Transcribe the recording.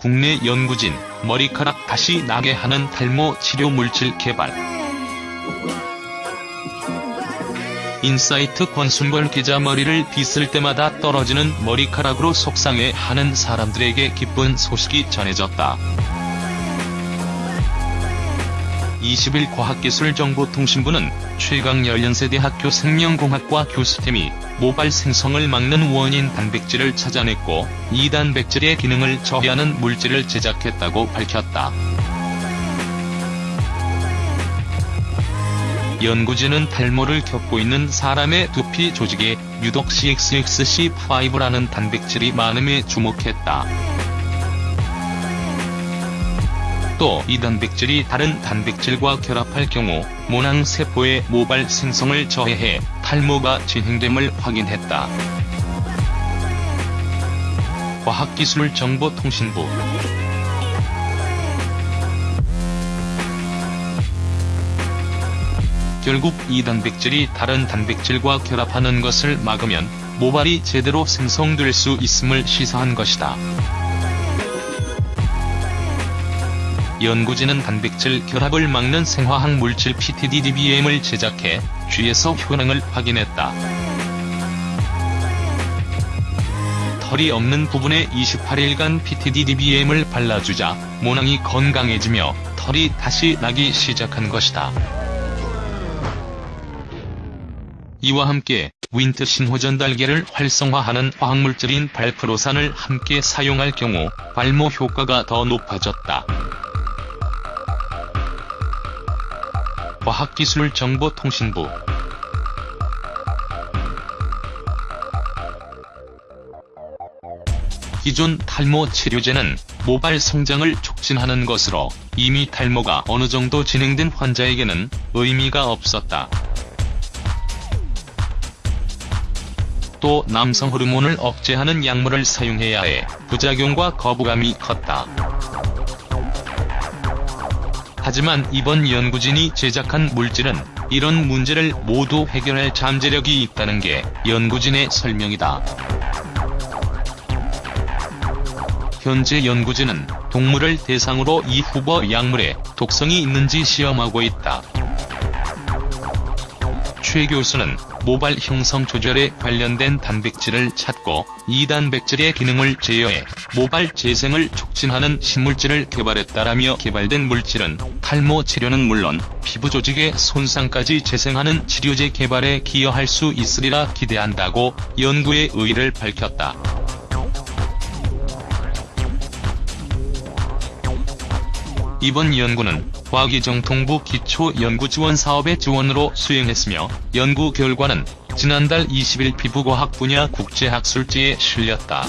국내 연구진, 머리카락 다시 나게 하는 탈모 치료 물질 개발. 인사이트 권순걸 기자 머리를 빗을 때마다 떨어지는 머리카락으로 속상해하는 사람들에게 기쁜 소식이 전해졌다. 20일 과학기술정보통신부는 최강열 연세대학교 생명공학과 교수팀이 모발 생성을 막는 원인 단백질을 찾아냈고 이 단백질의 기능을 저해하는 물질을 제작했다고 밝혔다. 연구진은 탈모를 겪고 있는 사람의 두피 조직에 유독 CXXC5라는 단백질이 많음에 주목했다. 또 이 단백질이 다른 단백질과 결합할 경우 모낭세포의 모발 생성을 저해해 탈모가 진행됨을 확인했다. 과학기술정보통신부 결국 이 단백질이 다른 단백질과 결합하는 것을 막으면 모발이 제대로 생성될 수 있음을 시사한 것이다. 연구진은 단백질 결합을 막는 생화학 물질 PTDDBM을 제작해 쥐에서 효능을 확인했다. 털이 없는 부분에 28일간 PTDDBM을 발라주자 모낭이 건강해지며 털이 다시 나기 시작한 것이다. 이와 함께 윈트 신호전달계를 활성화하는 화학물질인 발프로산을 함께 사용할 경우 발모 효과가 더 높아졌다. 과학기술정보통신부 기존 탈모 치료제는 모발 성장을 촉진하는 것으로 이미 탈모가 어느 정도 진행된 환자에게는 의미가 없었다. 또 남성 호르몬을 억제하는 약물을 사용해야 해 부작용과 거부감이 컸다. 하지만 이번 연구진이 제작한 물질은 이런 문제를 모두 해결할 잠재력이 있다는 게 연구진의 설명이다. 현재 연구진은 동물을 대상으로 이 후보 약물에 독성이 있는지 시험하고 있다. 최 교수는 모발 형성 조절에 관련된 단백질을 찾고 이 단백질의 기능을 제어해 모발 재생을 촉진하는 신물질을 개발했다라며 개발된 물질은 탈모 치료는 물론 피부 조직의 손상까지 재생하는 치료제 개발에 기여할 수 있으리라 기대한다고 연구의 의의를 밝혔다. 과기정통부 기초연구지원 사업의 지원으로 수행했으며 연구 결과는 지난달 20일 피부과학 분야 국제학술지에 실렸다.